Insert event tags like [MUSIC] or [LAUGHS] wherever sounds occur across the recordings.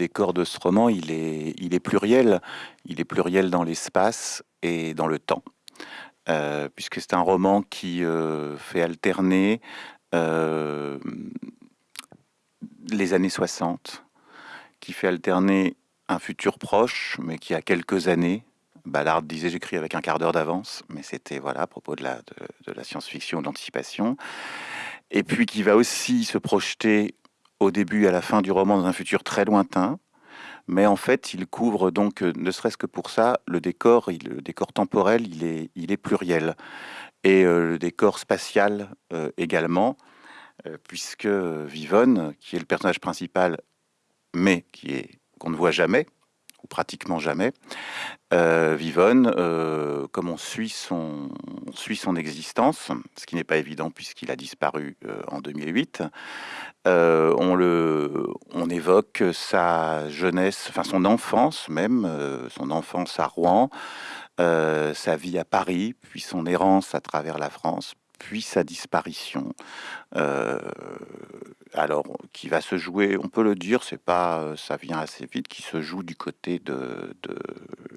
décor de ce roman, il est, il est pluriel. Il est pluriel dans l'espace et dans le temps. Euh, puisque c'est un roman qui euh, fait alterner euh, les années 60, qui fait alterner un futur proche, mais qui a quelques années. Ballard disait j'écris avec un quart d'heure d'avance, mais c'était voilà à propos de la, de, la science-fiction, de l'anticipation. Et puis qui va aussi se projeter au début et à la fin du roman dans un futur très lointain, mais en fait, il couvre donc, euh, ne serait-ce que pour ça, le décor, le décor temporel, il est, il est pluriel. Et euh, le décor spatial euh, également, puisque Vivonne, qui est le personnage principal, mais qui est qu'on ne voit jamais, ou pratiquement jamais, Vivonne, comme on suit, son, existence, ce qui n'est pas évident puisqu'il a disparu en 2008, euh, on, le, on évoque sa jeunesse, enfin son enfance même, euh, son enfance à Rouen, euh, sa vie à Paris, puis son errance à travers la France, puis sa disparition. alors, qui va se jouer, on peut le dire, c'est pas, ça vient assez vite, qui se joue du côté de, de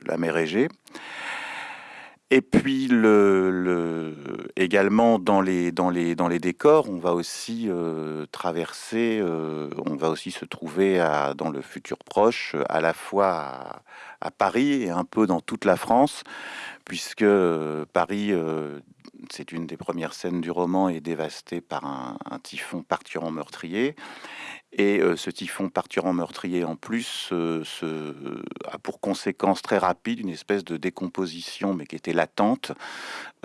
la mer Égée. Et puis le, également dans les, dans, les, dans les décors, on va aussi euh, traverser, euh, on va aussi se trouver à, dans le futur proche, à la fois à, Paris et un peu dans toute la France, puisque euh, Paris, c'est une des premières scènes du roman, est dévastée par un, un typhon parturant meurtrier. Et euh, ce typhon parturant meurtrier en plus a pour conséquence très rapide une espèce de décomposition, mais qui était latente,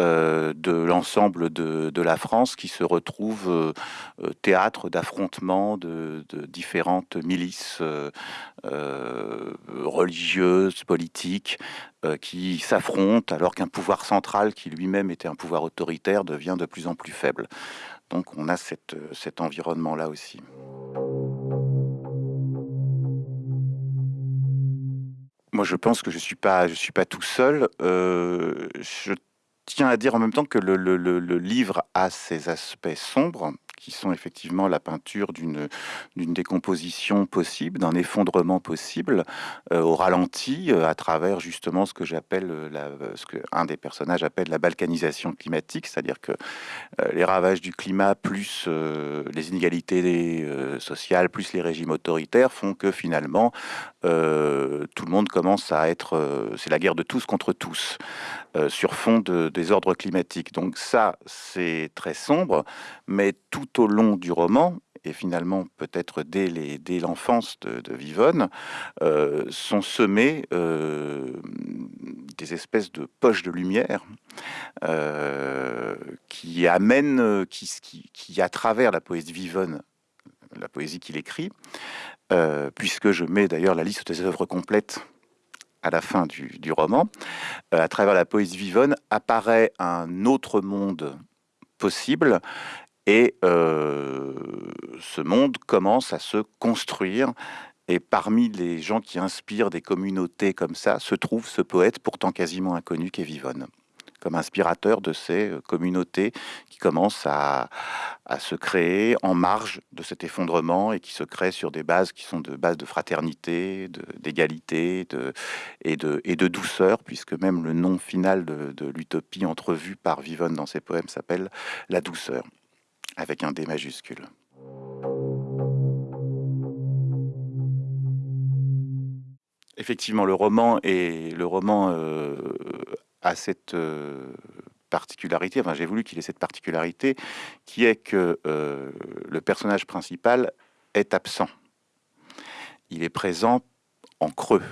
euh, de l'ensemble de, la France qui se retrouve euh, théâtre d'affrontements de, différentes milices religieuses, politiques, qui s'affrontent alors qu'un pouvoir central qui lui-même était un pouvoir autoritaire devient de plus en plus faible. Donc on a cet environnement-là aussi. Moi, je pense que je suis suis pas tout seul. Euh, je tiens à dire en même temps que le livre a ses aspects sombres, qui sont effectivement la peinture d'une décomposition possible, d'un effondrement possible, euh, au ralenti, euh, à travers justement ce que j'appelle, euh, ce que un des personnages appelle la balkanisation climatique, c'est-à-dire que les ravages du climat plus les inégalités sociales, plus les régimes autoritaires font que finalement tout le monde commence à être, c'est la guerre de tous contre tous. sur fond de désordre climatique. Donc ça, c'est très sombre, mais tout au long du roman, et finalement peut-être dès, l'enfance de, Vivonne, euh, sont semés euh, des espèces de poches de lumière euh, qui amènent, qui, à travers la poésie Vivonne, la poésie qu'il écrit, puisque je mets d'ailleurs la liste des œuvres complètes à la fin du, du roman, à travers la poésie Vivonne apparaît un autre monde possible et euh, ce monde commence à se construire. Et parmi les gens qui inspirent des communautés comme ça, se trouve ce poète pourtant quasiment inconnu qu'est Vivonne, comme inspirateur de ces euh, communautés qui commencent à, se créer en marge de cet effondrement et qui se créent sur des bases qui sont de bases de fraternité, d'égalité de, et, de, et de douceur, puisque même le nom final de, de l'utopie entrevue par Vivonne dans ses poèmes s'appelle la douceur avec un D majuscule. Effectivement, le roman, est, le roman euh, a cette euh, particularité, enfin j'ai voulu qu'il ait cette particularité, qui est que euh, le personnage principal est absent. Il est présent en creux.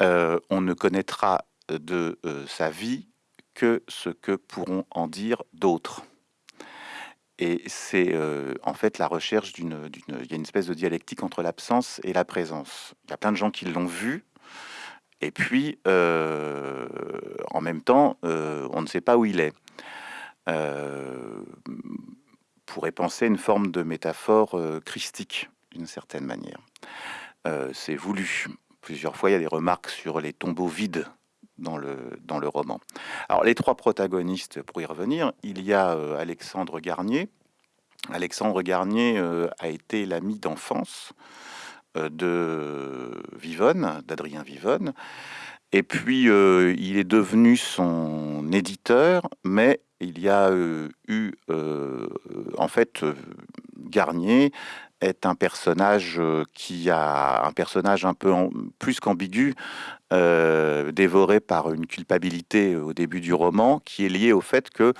on ne connaîtra de sa vie que ce que pourront en dire d'autres. Et c'est euh, en fait la recherche d'une... Il y a une espèce de dialectique entre l'absence et la présence. Il y a plein de gens qui l'ont vu, et puis euh, en même temps, euh, on ne sait pas où il est. pourrait penser une forme de métaphore christique, d'une certaine manière. c'est voulu. Plusieurs fois, il y a des remarques sur les tombeaux vides dans le, dans le roman. Alors, les trois protagonistes, pour y revenir, il y a euh, Alexandre Garnier. Alexandre Garnier euh, a été l'ami d'enfance de Vivonne, d'Adrien Vivonne. Et puis, il est devenu son éditeur, mais il y a eu, en fait, Garnier est un personnage qui a un personnage un peu plus qu'ambigu, dévoré par une culpabilité au début du roman, qui est liée au fait que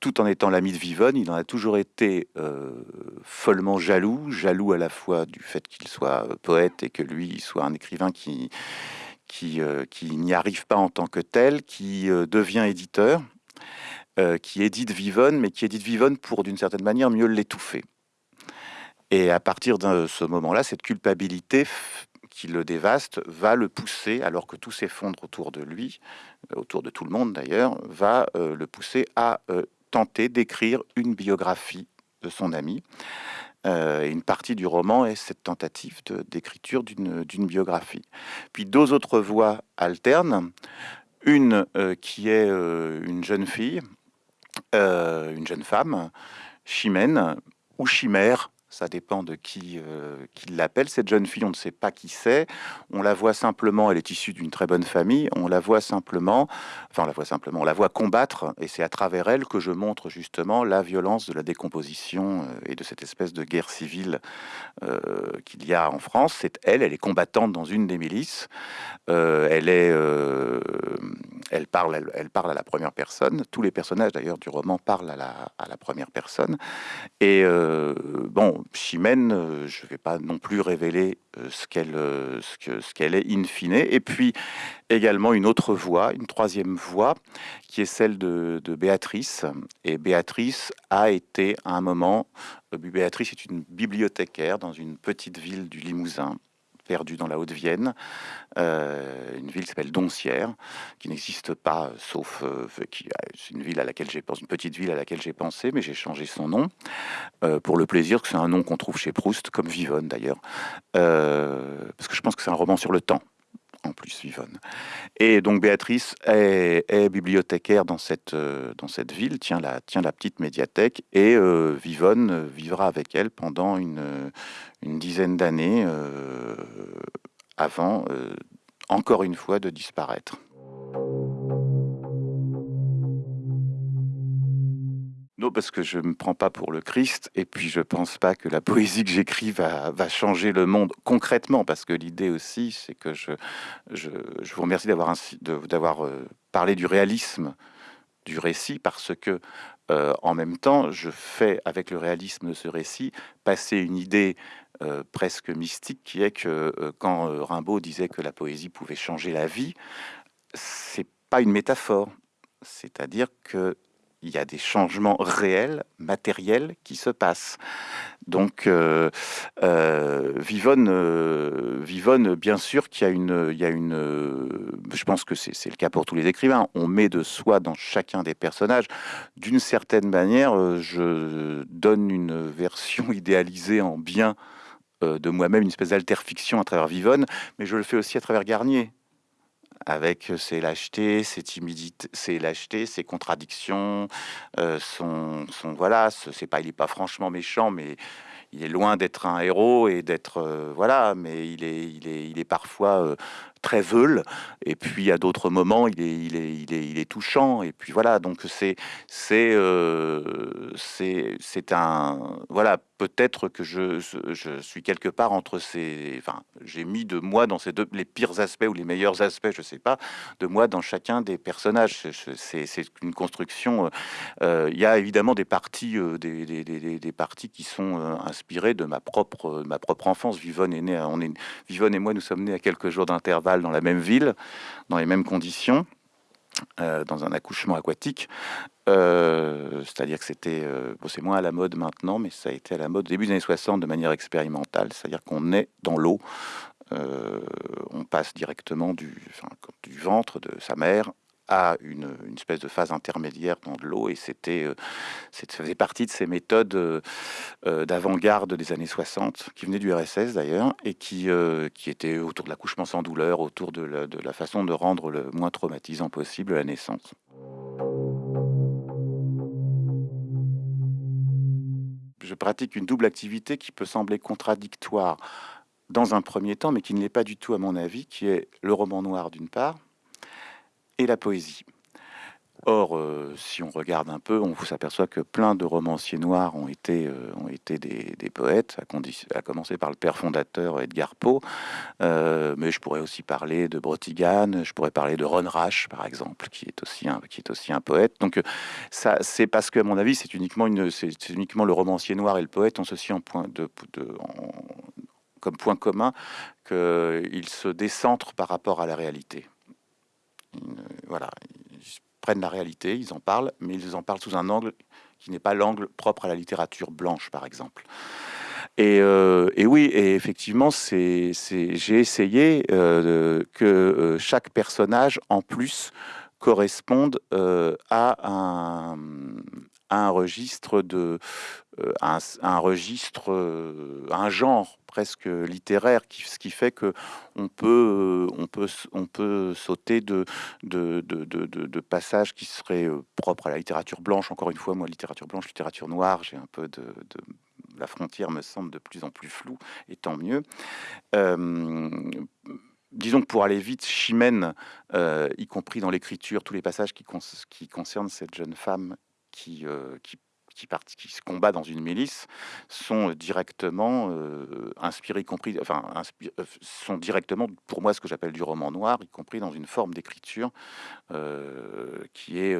tout en étant l'ami de Vivonne, il en a toujours été follement jaloux, jaloux à la fois du fait qu'il soit poète et que lui soit un écrivain qui n'y arrive pas en tant que tel, qui devient éditeur, qui édite Vivonne, mais qui édite Vivonne pour d'une certaine manière mieux l'étouffer. Et à partir de ce moment-là, cette culpabilité qui le dévaste va le pousser, alors que tout s'effondre autour de lui, euh, autour de tout le monde d'ailleurs, va euh, le pousser à euh, tenter d'écrire une biographie de son ami. et une partie du roman est cette tentative d'écriture d'une biographie. Puis deux autres voies alternent. Une qui est une jeune fille, une jeune femme, Chimène, ou Chimère, ça dépend de qui, euh, qui l'appelle. Cette jeune fille, on ne sait pas qui c'est. On la voit simplement, elle est issue d'une très bonne famille. On la voit simplement, enfin, on la voit simplement, on la voit combattre. Et c'est à travers elle que je montre justement la violence de la décomposition euh, et de cette espèce de guerre civile euh, qu'il y a en France. C'est elle, elle est combattante dans une des milices. elle est, elle parle, elle, parle à la première personne. Tous les personnages d'ailleurs du roman parlent à la, à la première personne. Et bon, Chimène, euh, je ne vais pas non plus révéler euh, ce qu'elle euh, ce ce est in fine. Et puis également une autre voix, une troisième voix, qui est celle de, de Béatrice. Et Béatrice a été à un moment, Béatrice est une bibliothécaire dans une petite ville du Limousin perdu dans la Haute-Vienne, euh, une ville qui s'appelle Doncières, qui n'existe pas, sauf euh, qui c'est une ville à laquelle j'ai pensé, une petite ville à laquelle j'ai pensé, mais j'ai changé son nom euh, pour le plaisir que c'est un nom qu'on trouve chez Proust, comme Vivonne d'ailleurs, parce que je pense que c'est un roman sur le temps en plus Vivonne. Et donc Béatrice est, bibliothécaire dans cette, dans cette ville, tient la, la petite médiathèque, et Vivonne vivra avec elle pendant une, une dizaine d'années euh, avant, euh, encore une fois, de disparaître. Non, parce que je ne me prends pas pour le Christ, et puis je ne pense pas que la [LAUGHS] poésie que j'écris va, changer le monde concrètement, parce que l'idée aussi, c'est que je, je, je, vous remercie d'avoir d'avoir euh, parlé du réalisme du récit, parce que en même temps, je fais avec le réalisme de ce récit passer une idée euh, presque mystique qui est que euh, quand euh, Rimbaud disait que la poésie pouvait changer la vie, c'est pas une métaphore. C'est-à-dire que il y a des changements réels, matériels qui se passent. Donc, Vivonne, Vivonne, bien sûr qu'il y a une, il y a une, je pense que c'est le cas pour tous les écrivains. On met de soi dans chacun des personnages. D'une certaine manière, je donne une version [LAUGHS] idéalisée en bien euh, de moi-même une espèce d'alterfiction à travers Vivonne, mais je le fais aussi à travers Garnier, avec ses lâchetés, ses timidités, ses lâchetés, ses contradictions, son, son, voilà, c'est pas, il est pas franchement méchant, mais il est loin d'être un héros et d'être voilà, mais il est, il est parfois très veule, et puis à d'autres moments, il est, il est, il est, il est touchant, et puis voilà, donc c'est, c'est, c'est, c'est un, voilà, peut-être que je, je, suis quelque part entre ces... Enfin, j'ai mis de moi dans ces deux, les pires aspects ou les meilleurs aspects, je sais pas, de moi dans chacun des personnages. C'est une construction. Euh, euh, il y a évidemment des parties, euh, des, des, des, des, parties qui sont inspirées de ma propre, ma propre enfance. Vivonne est né, on est, Vivonne et moi, nous sommes nés à quelques jours d'intervalle dans la même ville, dans les mêmes conditions. Euh, dans un accouchement aquatique. Euh, c'est-à-dire que c'était, euh, c'est moins à la mode maintenant, mais ça a été à la mode début des années 60 de manière expérimentale. C'est-à-dire qu'on est dans l'eau, on passe directement du, du ventre de sa mère à une, espèce de phase intermédiaire dans de l'eau et c'était euh, ça faisait partie de ces méthodes euh, euh, d'avant-garde des années 60 qui venaient du RSS d'ailleurs et qui, qui étaient autour de l'accouchement sans douleur, autour de la, de la façon de rendre le moins traumatisant possible la naissance. Je pratique une double activité qui peut sembler contradictoire dans un premier temps, mais qui ne l'est pas du tout à mon avis, qui est le roman noir d'une part, et la poésie. Or, euh, si on regarde un peu, on s'aperçoit que plein de romanciers noirs ont été, euh, des, poètes, à, commencer par le père fondateur Edgar Poe, euh, mais je pourrais aussi parler de Brotigan, je pourrais parler de Ron Rash, par exemple, qui est aussi un, poète. Donc, c'est parce que, à mon avis, c'est uniquement, une, c'est, uniquement le romancier noir et le poète ont ceci en point de, comme point commun qu'ils se décentrent par rapport à la réalité. Voilà, prennent la réalité, ils en parlent, mais ils en parlent sous un angle qui n'est pas l'angle propre à la littérature blanche, par exemple. Et, euh, oui, et effectivement, j'ai essayé euh, que euh, chaque personnage, en plus, corresponde à un, un registre de un, un, registre, un genre presque littéraire, qui, ce qui fait que on peut, on peut, on peut sauter de, de, de, de, passages qui seraient propres à la littérature blanche. Encore une fois, moi, littérature blanche, littérature noire, j'ai un peu de, la frontière me semble de plus en plus floue, et tant mieux. disons que pour aller vite, Chimène, y compris dans l'écriture, tous les passages qui, qui concernent cette jeune femme qui, qui qui, qui se combat dans une milice sont directement euh, inspirés, y compris, enfin, euh, sont directement, pour moi, ce que j'appelle du roman noir, y compris dans une forme d'écriture euh, qui est,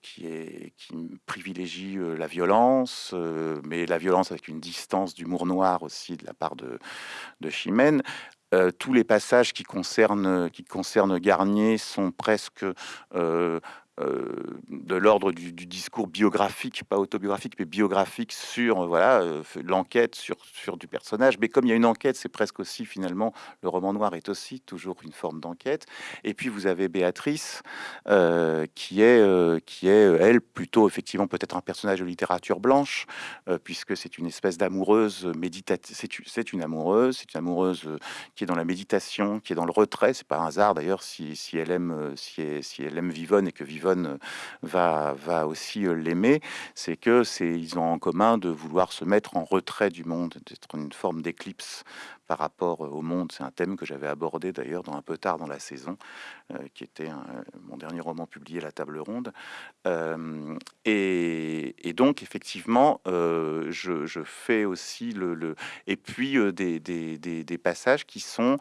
qui est, qui privilégie la violence, mais la violence avec une distance d'humour noir aussi de la part de, de Chimène. tous les passages qui concernent, qui concernent Garnier sont presque euh, de l'ordre du, discours biographique, pas autobiographique, mais biographique sur euh, voilà euh, l'enquête sur, sur du personnage. Mais comme il y a une enquête, c'est presque aussi finalement le roman noir est aussi toujours une forme d'enquête. Et puis vous avez Béatrice qui est qui est elle plutôt effectivement peut-être un personnage de littérature blanche puisque c'est une espèce d'amoureuse méditative. C'est une amoureuse, c'est une amoureuse qui est dans la méditation, qui est dans le retrait. C'est pas hasard d'ailleurs si, si elle aime si, si elle aime Vivonne et que Vivonne va, va aussi euh, l'aimer, c'est que c'est ils ont en commun de vouloir se mettre en retrait du monde, d'être une forme d'éclipse par rapport euh, au monde. C'est un thème que j'avais abordé d'ailleurs dans un peu tard dans la saison, euh, qui était mon dernier roman publié, La Table Ronde. et, donc effectivement, je, fais aussi le, et puis des, des, passages qui sont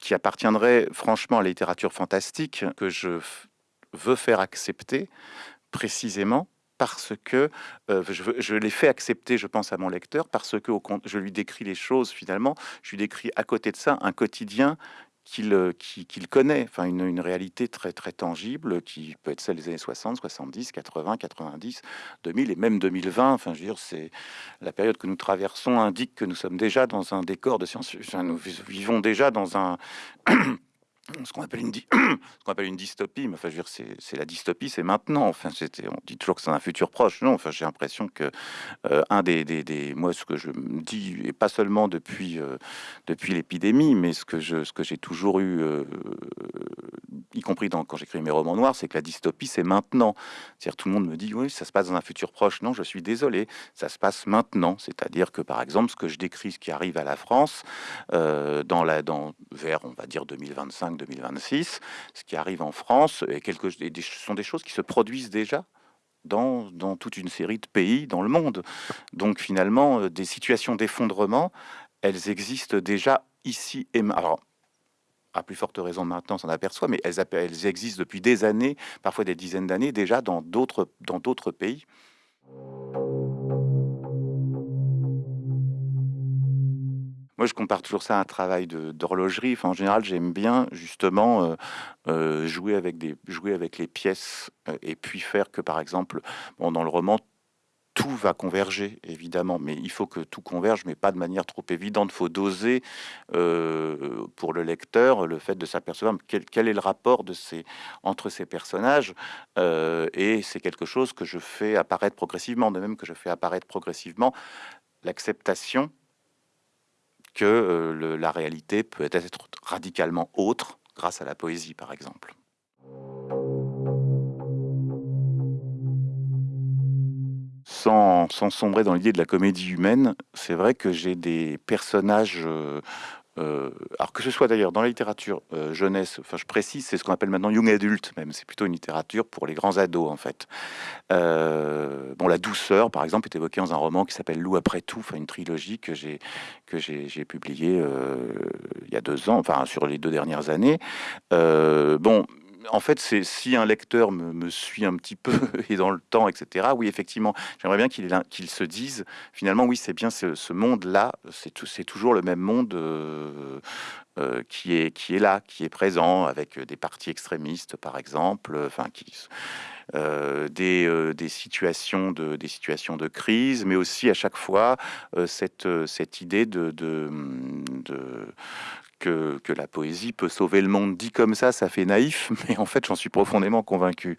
qui appartiendraient franchement à la littérature fantastique que je veut faire accepter précisément parce que euh, je, je l'ai fait accepter, je pense, à mon lecteur, parce que au, je lui décris les choses finalement, je lui décris à côté de ça un quotidien qu'il euh, qu'il connaît, enfin une, une, réalité très très tangible qui peut être celle des années 60, 70, 80, 90, 2000 et même 2020. Enfin, je veux dire, c'est la période que nous traversons indique que nous sommes déjà dans un décor de science. Enfin, nous vivons déjà dans un ce qu'on appelle une [CLEARS THROAT] appelle une dystopie mais enfin je veux dire c'est la dystopie c'est maintenant. Enfin c'était on dit toujours que c'est un futur proche. Non enfin j'ai l'impression que euh, un des, des, des, moi ce que je me dis et pas seulement depuis euh, depuis l'épidémie mais ce que je ce que j'ai toujours eu euh, y compris dans, quand j'écris mes romans noirs c'est que la dystopie c'est maintenant. C'est-à-dire tout le monde me dit oui ça se passe dans un futur proche. Non je suis désolé ça se passe maintenant. C'est-à-dire que par exemple ce que je décris ce qui arrive à la France dans la dans vers on va dire 2025 2026, ce qui arrive en France, et sont des choses qui se produisent déjà dans, dans, toute une série de pays dans le monde. Donc finalement, euh, des situations d'effondrement, elles existent déjà ici et maintenant. À plus forte raison maintenant, s'en aperçoit, mais elles, elles existent depuis des années, parfois des dizaines d'années déjà dans d'autres pays. Moi, je compare toujours ça à un travail d'horlogerie. En général, j'aime bien justement euh, euh, jouer, avec des, jouer avec les pièces euh, et puis faire que, par exemple, bon, dans le roman, tout va converger, évidemment, mais il faut que tout converge, mais pas de manière trop évidente. Il faut doser pour le lecteur le fait de s'apercevoir quel, quel, est le rapport de ces, entre ces personnages. et c'est quelque chose que je fais apparaître progressivement, de même que je fais apparaître progressivement l'acceptation que euh, la réalité peut être radicalement autre grâce à la poésie, par exemple. sans, sans sombrer dans l'idée de la comédie humaine, c'est vrai que j'ai des personnages euh, alors que ce soit d'ailleurs dans la littérature euh, jeunesse, enfin je précise, c'est ce qu'on appelle maintenant young adult même, c'est plutôt une littérature pour les grands ados en fait. Euh, bon, la douceur par exemple est évoquée dans un roman qui s'appelle Loup après tout, enfin une trilogie que j'ai que j'ai publié il y a deux ans, enfin sur les deux dernières années. bon, en fait, c'est si un lecteur me, suit un petit peu [LAUGHS] et dans le temps, etc. Oui, effectivement, j'aimerais bien qu'il se dise finalement, oui, c'est bien ce, monde-là, c'est toujours le même monde euh, euh, qui est là, qui est présent avec des partis extrémistes, par exemple, enfin qui euh, des, situations de, crise, mais aussi à chaque fois cette, idée de que, la poésie peut sauver le monde. Dit comme ça, ça fait naïf, [LAUGHS] mais en fait, j'en suis profondément convaincu.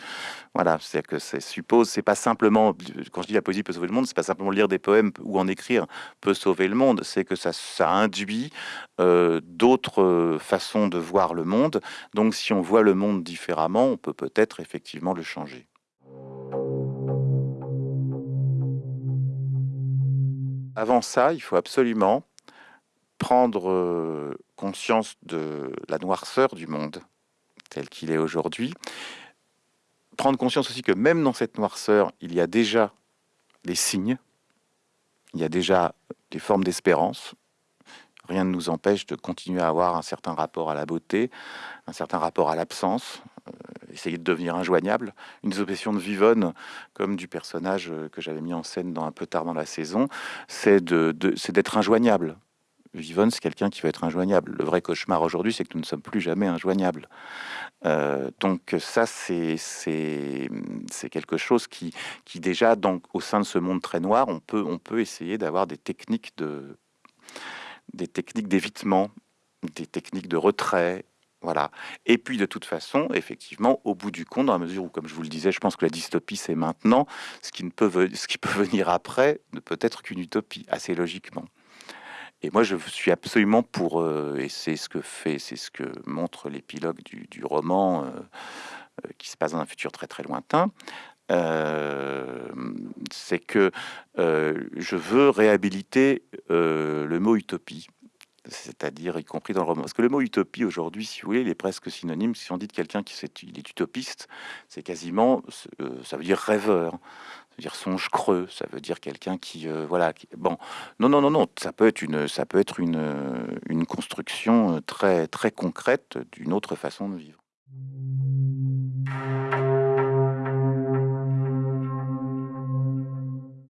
Voilà, c'est que c'est suppose, c'est pas simplement quand je dis la poésie peut sauver le monde, c'est pas simplement lire des poèmes ou en écrire peut sauver le monde, c'est que ça, ça induit euh, d'autres façons de voir le monde. Donc, si on voit le monde différemment, on peut peut-être effectivement le changer. Avant ça, il faut absolument prendre euh, conscience de la noirceur du monde tel qu'il est aujourd'hui, prendre conscience aussi que même dans cette noirceur, il y a déjà des signes, il y a déjà des formes d'espérance. Rien ne nous empêche de continuer à avoir un certain rapport à la beauté, un certain rapport à l'absence, euh, essayer de devenir injoignable. Une des obsessions de Vivonne, comme du personnage que j'avais mis en scène dans un peu tard dans la saison, c'est d'être injoignable. Vivonne, c'est quelqu'un qui va être injoignable. Le vrai cauchemar aujourd'hui, c'est que nous ne sommes plus jamais injoignables. Euh, donc ça, c'est quelque chose qui, déjà, au sein de ce monde très noir, on peut, essayer d'avoir des techniques de techniques d'évitement, des techniques de retrait, voilà. Et puis, de toute façon, effectivement, au bout du compte, dans la mesure où, comme je vous le disais, je pense que la dystopie, c'est maintenant, ce qui peut [LAUGHS] venir après ne peut être qu'une utopie, assez logiquement. Et moi, je suis absolument pour, euh, et c'est ce que fait, c'est ce que montre l'épilogue du, roman, euh, euh, qui se passe dans un futur très très lointain. c'est que je veux réhabiliter le mot utopie, c'est-à-dire y compris dans le roman. Parce que le mot utopie aujourd'hui, si vous voulez, il est presque synonyme. Si on dit de quelqu'un qui est, utopiste, c'est quasiment, ça veut dire rêveur ça veut dire songe creux, ça veut dire quelqu'un qui, euh, voilà, qui, bon, non, non, non, non, ça peut être une, ça peut être une, euh, une construction euh, très, très concrète d'une autre façon de vivre.